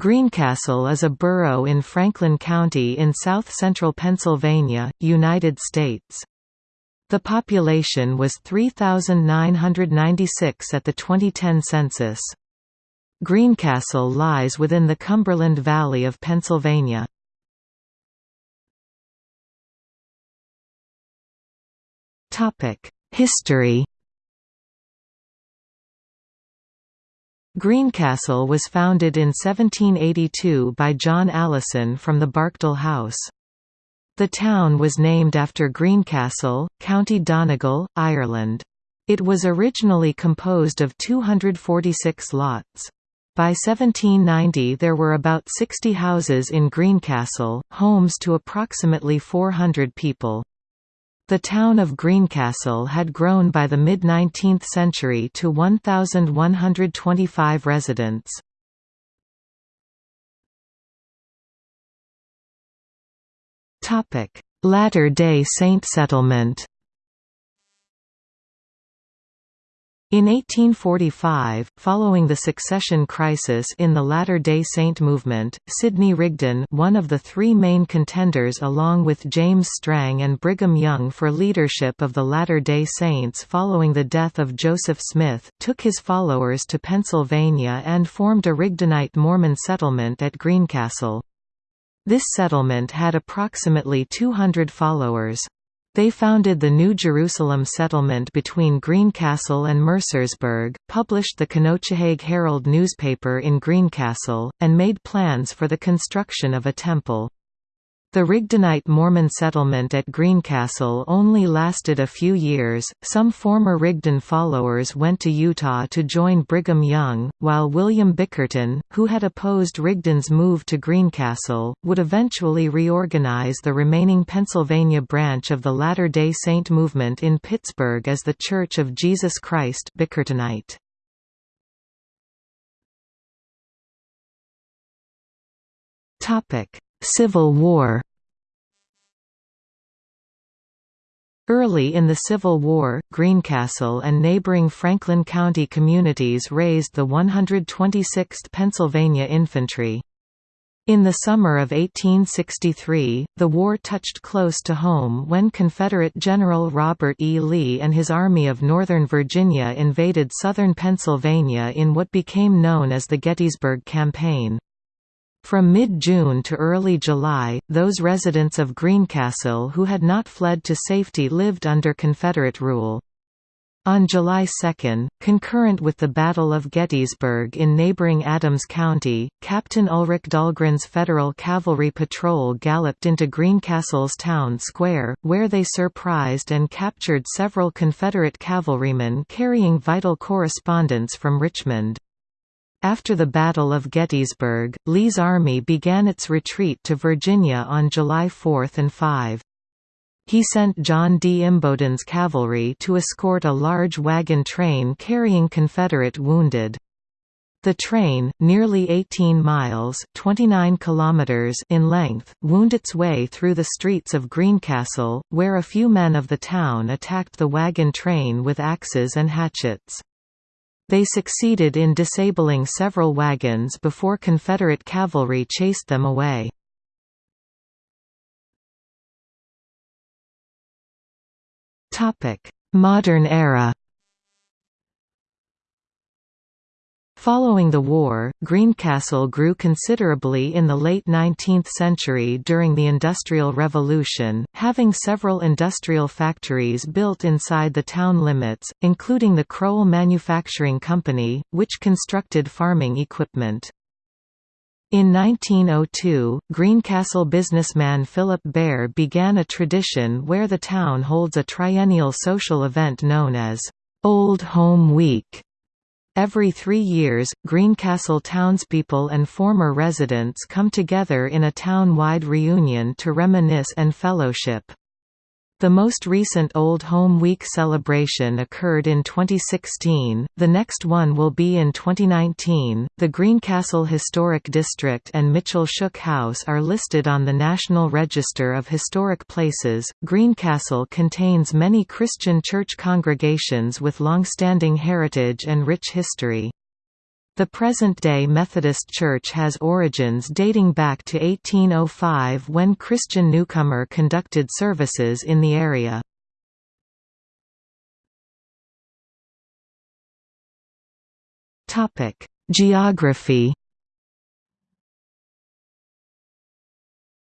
Greencastle is a borough in Franklin County in south-central Pennsylvania, United States. The population was 3,996 at the 2010 census. Greencastle lies within the Cumberland Valley of Pennsylvania. History Greencastle was founded in 1782 by John Allison from the Barkdale House. The town was named after Greencastle, County Donegal, Ireland. It was originally composed of 246 lots. By 1790 there were about 60 houses in Greencastle, homes to approximately 400 people. The town of Greencastle had grown by the mid-19th century to 1,125 residents. Latter-day Saint settlement In 1845, following the succession crisis in the Latter-day Saint movement, Sidney Rigdon one of the three main contenders along with James Strang and Brigham Young for leadership of the Latter-day Saints following the death of Joseph Smith took his followers to Pennsylvania and formed a Rigdonite Mormon settlement at Greencastle. This settlement had approximately 200 followers. They founded the New Jerusalem settlement between Greencastle and Mercersburg, published the Conococheague Herald newspaper in Greencastle, and made plans for the construction of a temple. The Rigdonite Mormon settlement at Greencastle only lasted a few years. Some former Rigdon followers went to Utah to join Brigham Young, while William Bickerton, who had opposed Rigdon's move to Greencastle, would eventually reorganize the remaining Pennsylvania branch of the Latter day Saint movement in Pittsburgh as the Church of Jesus Christ Bickertonite. Topic Civil War Early in the Civil War, Greencastle and neighboring Franklin County communities raised the 126th Pennsylvania Infantry. In the summer of 1863, the war touched close to home when Confederate General Robert E. Lee and his Army of Northern Virginia invaded southern Pennsylvania in what became known as the Gettysburg Campaign. From mid-June to early July, those residents of Greencastle who had not fled to safety lived under Confederate rule. On July 2, concurrent with the Battle of Gettysburg in neighboring Adams County, Captain Ulric Dahlgren's Federal Cavalry Patrol galloped into Greencastle's town square, where they surprised and captured several Confederate cavalrymen carrying vital correspondence from Richmond. After the Battle of Gettysburg, Lee's army began its retreat to Virginia on July 4 and 5. He sent John D. Imboden's cavalry to escort a large wagon train carrying Confederate wounded. The train, nearly 18 miles 29 kilometers in length, wound its way through the streets of Greencastle, where a few men of the town attacked the wagon train with axes and hatchets. They succeeded in disabling several wagons before Confederate cavalry chased them away. Modern era Following the war, Greencastle grew considerably in the late 19th century during the Industrial Revolution, having several industrial factories built inside the town limits, including the Crowell Manufacturing Company, which constructed farming equipment. In 1902, Greencastle businessman Philip Bear began a tradition where the town holds a triennial social event known as Old Home Week Every three years, Greencastle townspeople and former residents come together in a town-wide reunion to reminisce and fellowship. The most recent Old Home Week celebration occurred in 2016, the next one will be in 2019. The Greencastle Historic District and Mitchell Shook House are listed on the National Register of Historic Places. Greencastle contains many Christian church congregations with long-standing heritage and rich history. The present-day Methodist Church has origins dating back to 1805 when Christian Newcomer conducted services in the area. Geography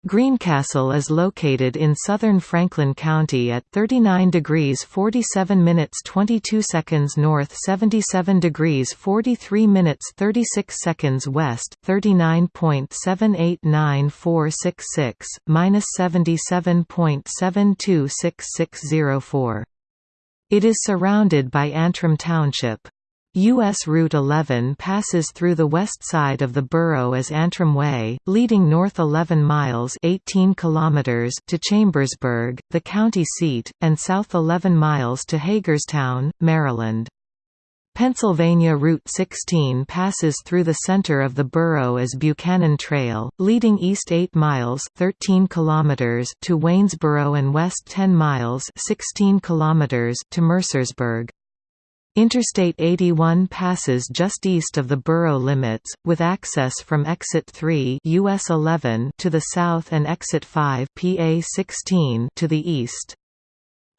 Greencastle is located in southern Franklin County at 39 degrees 47 minutes 22 seconds north 77 degrees 43 minutes 36 seconds west 39.789466, minus 77.726604. It is surrounded by Antrim Township. U.S. Route 11 passes through the west side of the borough as Antrim Way, leading north 11 miles 18 kilometers to Chambersburg, the county seat, and south 11 miles to Hagerstown, Maryland. Pennsylvania Route 16 passes through the center of the borough as Buchanan Trail, leading east 8 miles 13 kilometers to Waynesboro and west 10 miles 16 kilometers to Mercersburg. Interstate 81 passes just east of the borough limits, with access from Exit 3 US 11 to the south and Exit 5 PA 16 to the east.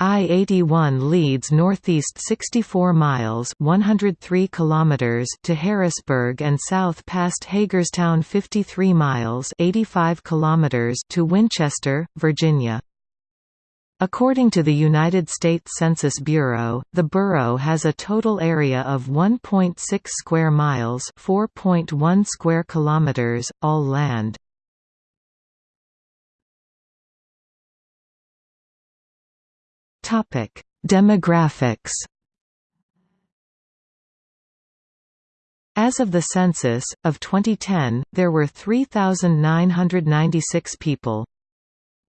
I-81 leads northeast 64 miles 103 kilometers to Harrisburg and south past Hagerstown 53 miles 85 kilometers to Winchester, Virginia. According to the United States Census Bureau, the borough has a total area of 1.6 square miles, 4.1 square kilometers, all land. Topic: Demographics. As of the census of 2010, there were 3,996 people.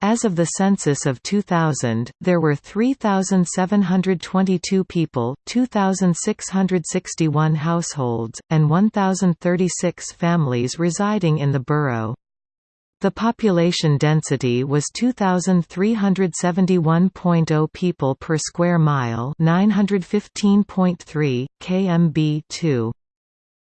As of the census of 2000, there were 3,722 people, 2,661 households, and 1,036 families residing in the borough. The population density was 2371.0 people per square mile, 915.3 kmb2.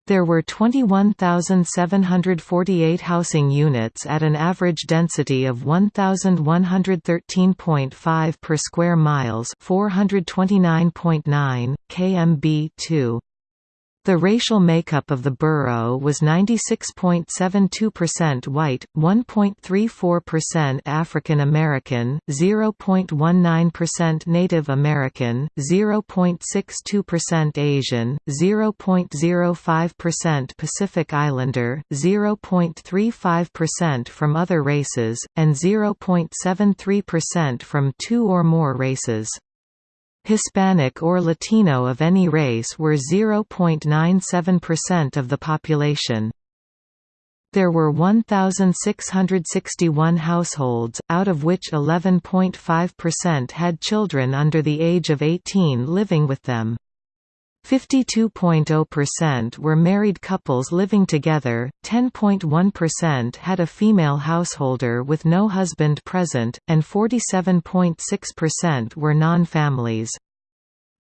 There were 21,748 housing units at an average density of 1,113.5 per square miles 429.9, kmb2. The racial makeup of the borough was 96.72% white, 1.34% African American, 0.19% Native American, 0.62% Asian, 0.05% Pacific Islander, 0.35% from other races, and 0.73% from two or more races. Hispanic or Latino of any race were 0.97% of the population. There were 1,661 households, out of which 11.5% had children under the age of 18 living with them. 52.0% were married couples living together, 10.1% had a female householder with no husband present, and 47.6% were non-families.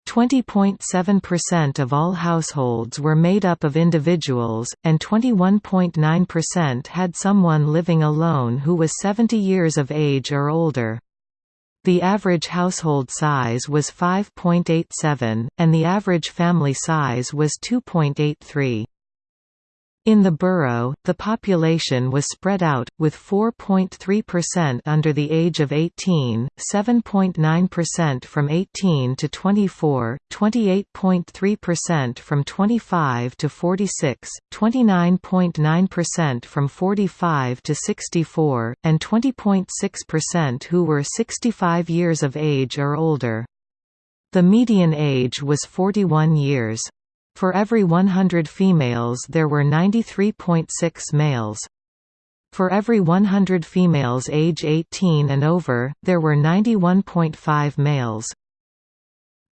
20.7% of all households were made up of individuals, and 21.9% had someone living alone who was 70 years of age or older. The average household size was 5.87, and the average family size was 2.83. In the borough, the population was spread out, with 4.3% under the age of 18, 7.9% from 18 to 24, 28.3% from 25 to 46, 29.9% from 45 to 64, and 20.6% who were 65 years of age or older. The median age was 41 years. For every 100 females there were 93.6 males. For every 100 females age 18 and over, there were 91.5 males.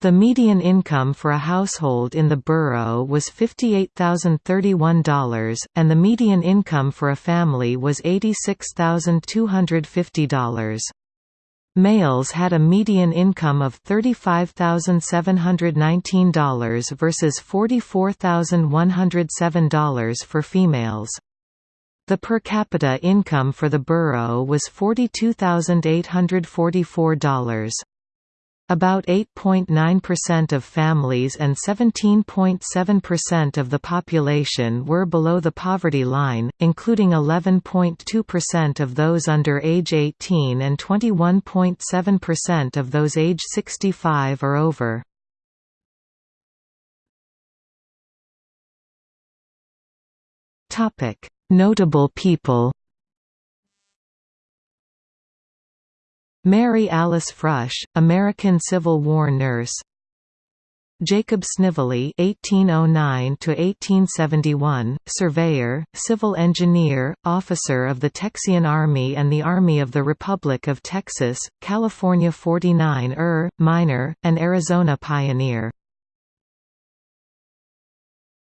The median income for a household in the borough was $58,031, and the median income for a family was $86,250. Males had a median income of $35,719 versus $44,107 for females. The per capita income for the borough was $42,844. About 8.9% of families and 17.7% of the population were below the poverty line, including 11.2% of those under age 18 and 21.7% of those age 65 or over. Notable people Mary Alice Frush, American Civil War nurse. Jacob Snively (1809–1871), surveyor, civil engineer, officer of the Texian Army and the Army of the Republic of Texas, California 49er, miner, and Arizona pioneer.